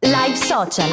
Live Social.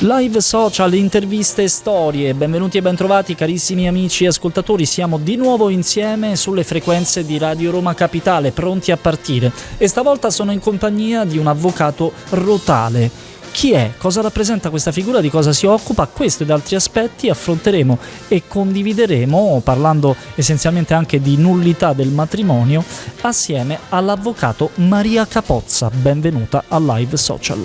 Live social, interviste e storie, benvenuti e bentrovati carissimi amici e ascoltatori, siamo di nuovo insieme sulle frequenze di Radio Roma Capitale, pronti a partire e stavolta sono in compagnia di un avvocato rotale. Chi è? Cosa rappresenta questa figura? Di cosa si occupa? Questo ed altri aspetti affronteremo e condivideremo, parlando essenzialmente anche di nullità del matrimonio, assieme all'avvocato Maria Capozza. Benvenuta a Live Social.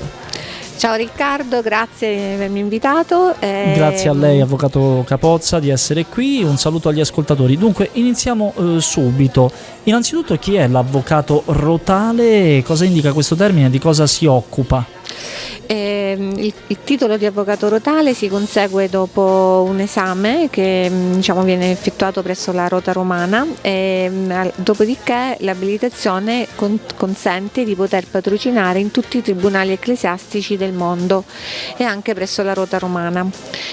Ciao Riccardo, grazie di avermi invitato. Eh... Grazie a lei, Avvocato Capozza, di essere qui. Un saluto agli ascoltatori. Dunque, iniziamo eh, subito. Innanzitutto, chi è l'avvocato rotale? Cosa indica questo termine? Di cosa si occupa? Eh, il, il, titolo di avvocato rotale si consegue dopo un esame che mm, diciamo, viene effettuato presso la Rota Romana e mm, dopodiché l'abilitazione con, consente di poter patrocinare in tutti i tribunali ecclesiastici del mondo e anche presso la Rota Romana.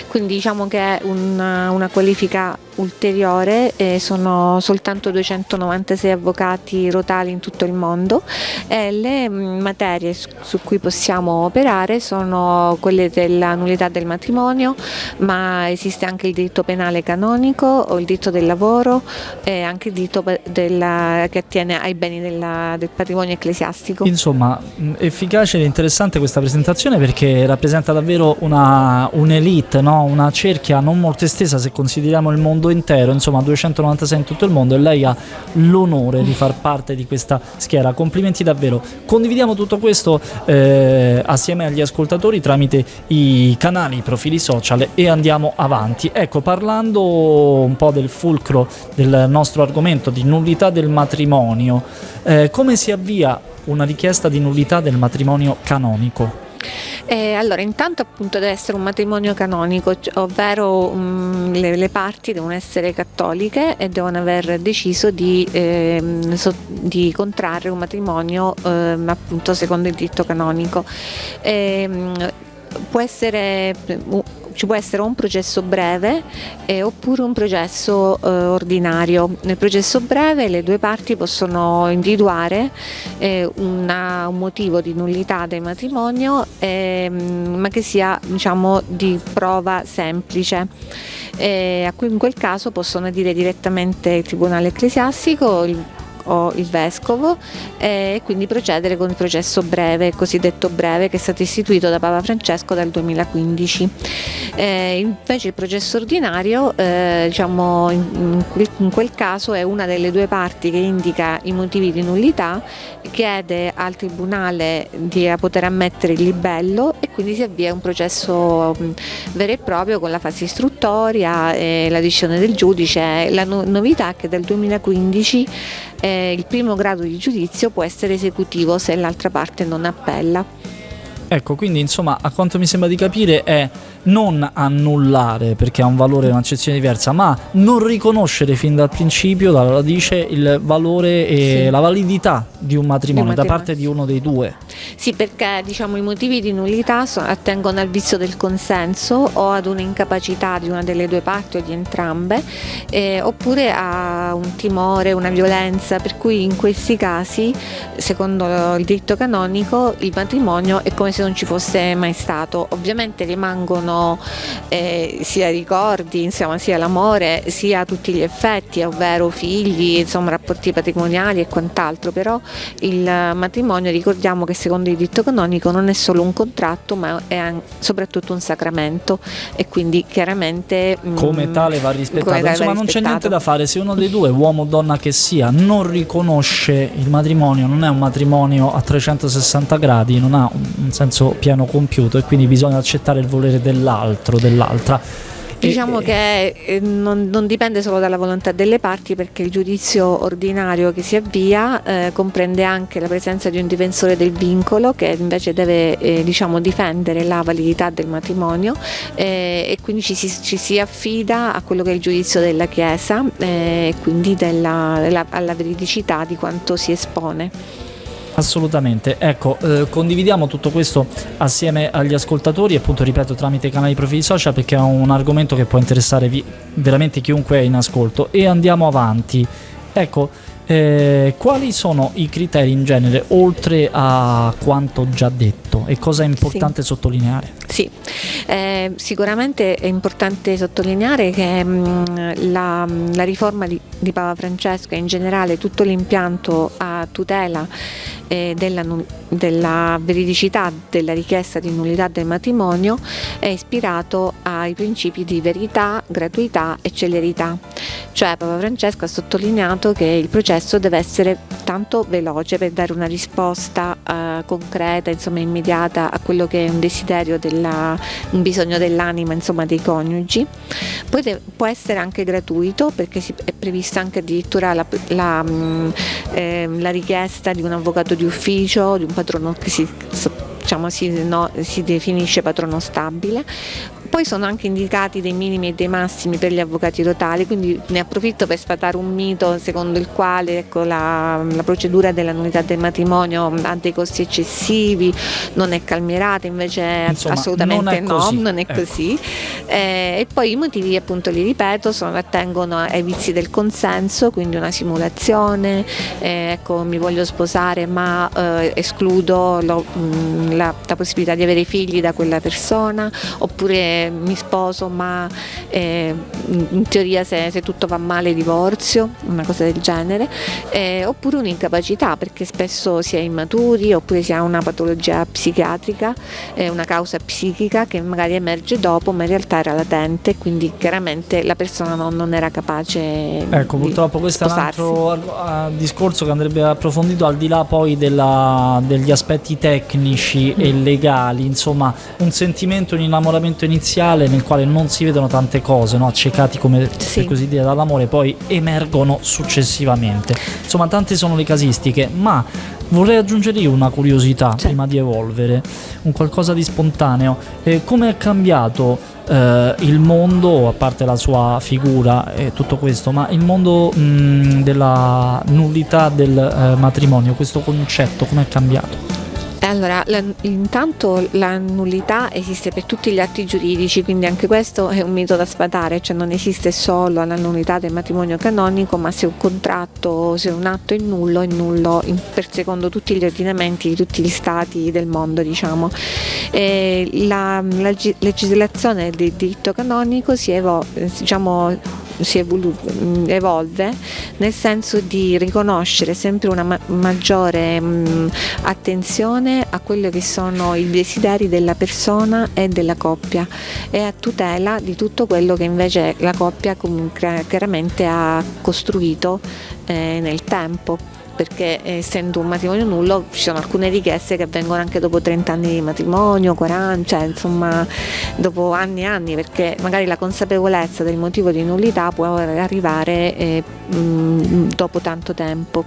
Quindi diciamo che è una, una qualifica ulteriore, eh, sono soltanto 296 avvocati rotali in tutto il mondo e le mm, materie su cui possiamo operare sono quelle della nullità del matrimonio, ma esiste anche il diritto penale canonico o il diritto del lavoro e anche il diritto della, che attiene ai beni della, del patrimonio ecclesiastico. Insomma, efficace ed interessante questa presentazione perché rappresenta davvero un'elite, no? una cerchia non molto estesa se consideriamo il mondo intero, insomma 296 in tutto il mondo e lei ha l'onore di far parte di questa schiera. Complimenti davvero. Condividiamo tutto questo eh, assieme agli ascoltatori tramite i canali, i profili social e andiamo avanti. Ecco, parlando un po' del fulcro del nostro argomento di nullità del matrimonio, eh, come si avvia una richiesta di nullità del matrimonio canonico? Eh, allora, intanto appunto deve essere un matrimonio canonico, ovvero um, le, le, parti devono essere cattoliche e devono aver deciso di, eh, so, di contrarre un matrimonio eh, appunto secondo il diritto canonico. Ehm, può essere ci può essere un processo breve eh, oppure un processo eh, ordinario. Nel processo breve le due parti possono individuare eh, una, un motivo di nullità del matrimonio ehm, ma che sia diciamo, di prova semplice. Eh, in quel caso possono dire direttamente il Tribunale Ecclesiastico, il o il vescovo e quindi procedere con il processo breve, cosiddetto breve, che è stato istituito da Papa Francesco dal 2015. Eh, invece il processo ordinario, eh, diciamo, in, quel, in, quel, caso è una delle due parti che indica i motivi di nullità, chiede al Tribunale di poter ammettere il libello e quindi si avvia un processo mh, vero e proprio con la fase istruttoria e la decisione del giudice. La no novità è che dal 2015 eh, il primo grado di giudizio può essere esecutivo se l'altra parte non appella. Ecco, quindi insomma, a quanto mi sembra di capire è non annullare perché ha un valore, un'accezione diversa, ma non riconoscere fin dal principio, dalla radice, il valore e sì. la validità di un matrimonio, matrimonio da parte di uno dei due. Sì, perché diciamo, i motivi di nullità attengono al vizio del consenso o ad un'incapacità di una delle due parti o di entrambe, eh, oppure a un timore, una violenza, per cui in questi casi, secondo il diritto canonico, il matrimonio è come se non ci fosse mai stato. Ovviamente rimangono sono eh, sia ricordi, insomma, sia l'amore, sia tutti gli effetti, ovvero figli, insomma, rapporti patrimoniali e quant'altro, però il matrimonio ricordiamo che secondo il diritto canonico non è solo un contratto ma è soprattutto un sacramento. E quindi chiaramente mm, come tale va rispettato. Tale insomma va non c'è niente da fare, se uno dei due, uomo o donna che sia, non riconosce il matrimonio, non è un matrimonio a 360 gradi, non ha un senso pieno compiuto e quindi bisogna accettare il volere dell'altro dell'altro, dell'altra. Diciamo che eh, non, non, dipende solo dalla volontà delle parti perché il giudizio ordinario che si avvia eh, comprende anche la presenza di un difensore del vincolo che invece deve eh, diciamo, difendere la validità del matrimonio eh, e quindi ci si, ci si, affida a quello che è il giudizio della Chiesa eh, e quindi della, della, alla veridicità di quanto si espone. Assolutamente, ecco, eh, condividiamo tutto questo assieme agli ascoltatori, appunto ripeto tramite i canali profili social perché è un argomento che può interessare veramente chiunque è in ascolto e andiamo avanti. Ecco, Eh, quali sono i criteri in genere, oltre a quanto già detto, e cosa è importante sì. sottolineare? Sì, eh, sicuramente è importante sottolineare che mh, mm, la, la, riforma di, di Papa Francesco e in generale tutto l'impianto a tutela eh, della, della, veridicità della richiesta di nullità del matrimonio è ispirato ai principi di verità, gratuità e celerità. Cioè Papa Francesco ha sottolineato che il processo deve essere tanto veloce per dare una risposta eh, concreta, insomma immediata a quello che è un desiderio, della, un bisogno dell'anima insomma, dei coniugi. Poi de- può essere anche gratuito perché è prevista anche addirittura la, la, mh, mm, eh, la richiesta di un avvocato di ufficio, di un patrono che si, diciamo, si, no, si definisce patrono stabile poi sono anche indicati dei minimi e dei massimi per gli avvocati totali, quindi ne approfitto per sfatare un mito secondo il quale ecco, la, la, procedura della nullità del matrimonio ha dei costi eccessivi, non è calmierata, invece Insomma, assolutamente non no, non è ecco. così. Eh, e poi i motivi appunto li ripeto, sono, attengono ai vizi del consenso, quindi una simulazione, eh, ecco mi voglio sposare ma eh, escludo lo, mh, la, la possibilità di avere figli da quella persona, oppure mi sposo ma eh, in teoria se, se, tutto va male divorzio, una cosa del genere, eh, oppure un'incapacità perché spesso si è immaturi oppure si ha una patologia psichiatrica, eh, una causa psichica che magari emerge dopo ma in realtà era latente quindi chiaramente la persona non, non era capace ecco purtroppo questo sposarsi. è un altro discorso che andrebbe approfondito al di là poi della, degli aspetti tecnici mm. e legali insomma un sentimento un innamoramento iniziale iniziale nel quale non si vedono tante cose, no? accecati come sì. per così dire dall'amore, poi emergono successivamente. Insomma, tante sono le casistiche, ma vorrei aggiungere io una curiosità sì. prima di evolvere, un qualcosa di spontaneo. Eh, come è cambiato eh, il mondo, a parte la sua figura e tutto questo, ma il mondo mh, della nullità del eh, matrimonio, questo concetto, come è cambiato? Allora, la, intanto la nullità esiste per tutti gli atti giuridici, quindi anche questo è un mito da sfatare, cioè non esiste solo la nullità del matrimonio canonico, ma se un contratto, se un atto è nullo, è nullo in, per secondo tutti gli ordinamenti di tutti gli stati del mondo, diciamo. La, la, legislazione del diritto canonico si, evo, diciamo, si evolve nel senso di riconoscere sempre una ma maggiore mh, attenzione a quelli che sono i desideri della persona e della coppia e a tutela di tutto quello che invece la coppia comunque chiaramente ha costruito eh, nel tempo perché essendo un matrimonio nullo ci sono alcune richieste che avvengono anche dopo 30 anni di matrimonio, 40, cioè insomma dopo anni e anni perché magari la consapevolezza del motivo di nullità può arrivare eh, mh, dopo tanto tempo.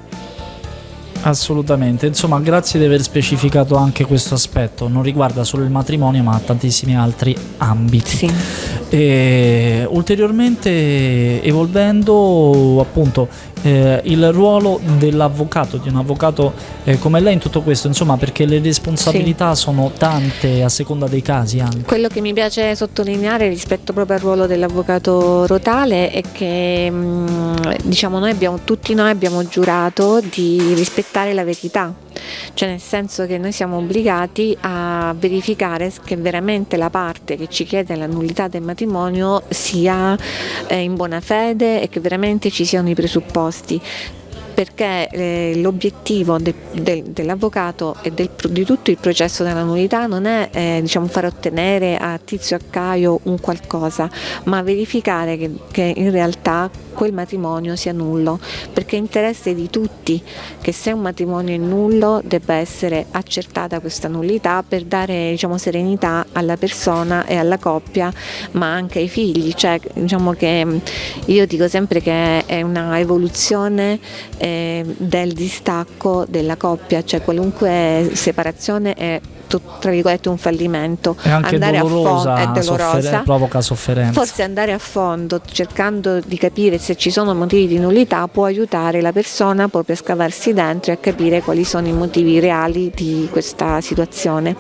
Assolutamente, insomma grazie di aver specificato anche questo aspetto, non riguarda solo il matrimonio ma tantissimi altri ambiti. Sì. E, ulteriormente evolvendo appunto eh, il ruolo dell'avvocato, di un avvocato eh, come lei in tutto questo, insomma perché le responsabilità sì. sono tante a seconda dei casi anche. Quello che mi piace sottolineare rispetto proprio al ruolo dell'avvocato rotale è che mh, mm, diciamo noi abbiamo, tutti noi abbiamo giurato di rispettare la verità cioè nel senso che noi siamo obbligati a verificare che veramente la parte che ci chiede la nullità del matrimonio sia eh, in buona fede e che veramente ci siano i presupposti posti perché eh, l'obiettivo de, de, dell'avvocato e del, di tutto il processo della nullità non è eh, diciamo, far ottenere a Tizio a Caio un qualcosa, ma verificare che, che in realtà quel matrimonio sia nullo, perché è interesse di tutti che se un matrimonio è nullo debba essere accertata questa nullità per dare diciamo, serenità alla persona e alla coppia, ma anche ai figli. Cioè, diciamo che io dico sempre che è una evoluzione eh, del distacco della coppia, cioè qualunque separazione è tra virgolette un fallimento. È anche andare dolorosa, a fondo è dolorosa. soffer provoca sofferenza. Forse andare a fondo cercando di capire se ci sono motivi di nullità può aiutare la persona proprio a scavarsi dentro e a capire quali sono i motivi reali di questa situazione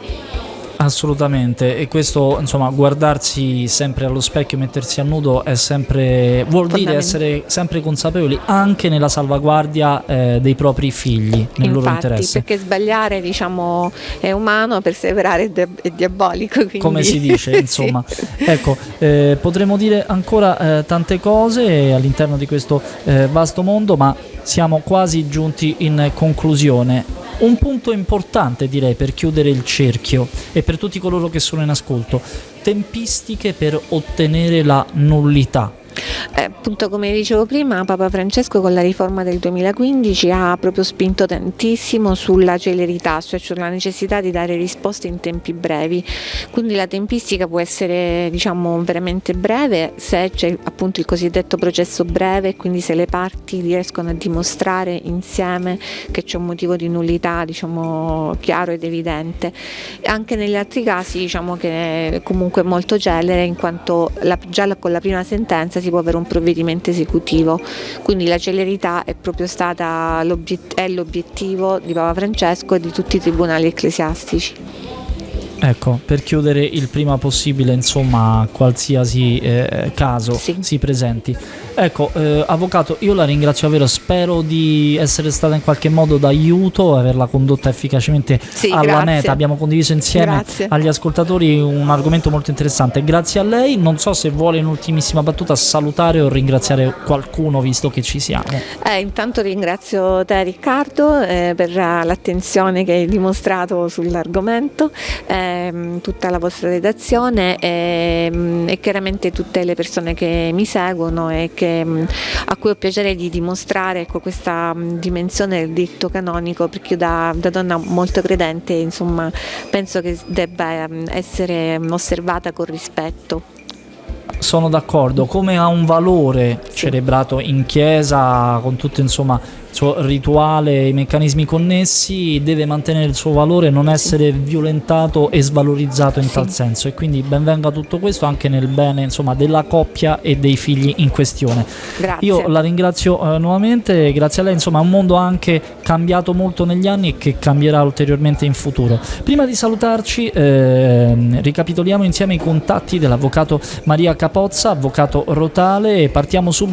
Assolutamente, e questo insomma guardarsi sempre allo specchio, mettersi a nudo è sempre vuol dire essere sempre consapevoli anche nella salvaguardia eh, dei propri figli, nel Infatti, loro interesse. Perché sbagliare diciamo è umano, perseverare è diabolico. Quindi... Come si dice, insomma. sì. Ecco, eh, potremmo dire ancora eh, tante cose all'interno di questo eh, vasto mondo, ma siamo quasi giunti in conclusione. Un punto importante direi per chiudere il cerchio e per tutti coloro che sono in ascolto, tempistiche per ottenere la nullità. Eh, appunto come dicevo prima Papa Francesco con la riforma del 2015 ha proprio spinto tantissimo sulla celerità, cioè sulla necessità di dare risposte in tempi brevi, quindi la tempistica può essere diciamo veramente breve se c'è appunto il cosiddetto processo breve, quindi se le parti riescono a dimostrare insieme che c'è un motivo di nullità diciamo chiaro ed evidente. Anche negli altri casi diciamo che comunque molto celere in quanto la, già con la prima sentenza si può avere un provvedimento esecutivo, quindi la celerità è proprio stata l'obiettivo di Papa Francesco e di tutti i tribunali ecclesiastici. Ecco, per chiudere il prima possibile, insomma, qualsiasi eh, caso sì. si presenti. Ecco, eh, avvocato, io la ringrazio davvero, spero di essere stata in qualche modo d'aiuto, averla condotta efficacemente sì, alla grazie. meta. Abbiamo condiviso insieme grazie. agli ascoltatori un argomento molto interessante. Grazie a lei, non so se vuole in ultimissima battuta salutare o ringraziare qualcuno visto che ci siamo. Eh, intanto ringrazio te Riccardo eh, per l'attenzione che hai dimostrato sull'argomento, ehm, tutta la vostra redazione e, e chiaramente tutte le persone che mi seguono e che a cui ho piacere di dimostrare ecco, questa dimensione del diritto canonico perché io da, da, donna molto credente insomma penso che debba essere osservata con rispetto. Sono d'accordo, come ha un valore. Celebrato in chiesa con tutto insomma suo rituale, i meccanismi connessi, deve mantenere il suo valore, non essere violentato e svalorizzato in tal senso. E quindi benvenga tutto questo anche nel bene insomma, della coppia e dei figli in questione. Grazie. Io la ringrazio eh, nuovamente, grazie a lei, insomma, è un mondo anche cambiato molto negli anni e che cambierà ulteriormente in futuro. Prima di salutarci, eh, ricapitoliamo insieme i contatti dell'avvocato Maria Capozza, avvocato Rotale, e partiamo subito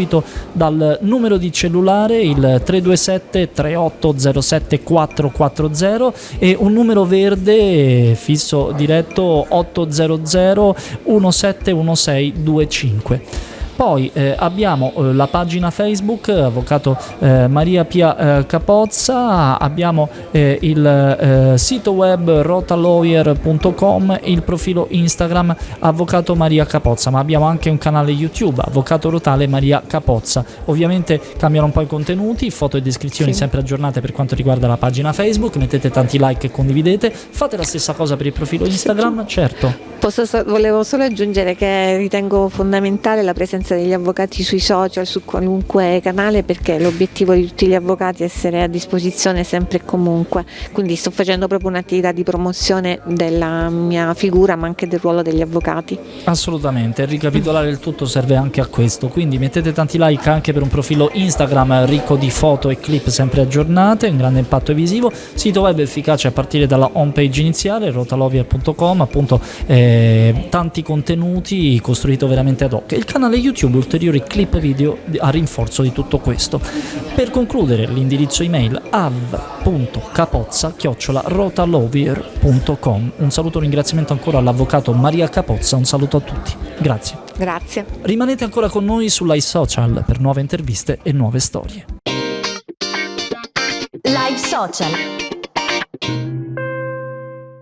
dal numero di cellulare, il 327 3807 440 e un numero verde fisso diretto 800 171625. Poi eh, abbiamo eh, la pagina Facebook, Avvocato eh, Maria Pia eh, Capozza, abbiamo eh, il eh, sito web rotalawyer.com, il profilo Instagram Avvocato Maria Capozza, ma abbiamo anche un canale YouTube, Avvocato Rotale Maria Capozza. Ovviamente cambiano un po' i contenuti, foto e descrizioni sì. sempre aggiornate per quanto riguarda la pagina Facebook, mettete tanti like e condividete, fate la stessa cosa per il profilo Instagram, certo. Posso, volevo solo aggiungere che ritengo fondamentale la presenza degli avvocati sui social, su qualunque canale, perché l'obiettivo di tutti gli avvocati è essere a disposizione sempre e comunque. Quindi sto facendo proprio un'attività di promozione della mia figura, ma anche del ruolo degli avvocati. Assolutamente, ricapitolare il tutto serve anche a questo. Quindi mettete tanti like anche per un profilo Instagram ricco di foto e clip sempre aggiornate, un grande impatto visivo. Sito web efficace a partire dalla home page iniziale, rotalovia.com, appunto. Eh, tanti contenuti costruito veramente ad hoc il canale YouTube ulteriori clip video a rinforzo di tutto questo. Per concludere l'indirizzo email av.capozza-rotalovier.com Un saluto e un ringraziamento ancora all'avvocato Maria Capozza, un saluto a tutti. Grazie. Grazie. Rimanete ancora con noi sull'iSocial Social per nuove interviste e nuove storie. Live Social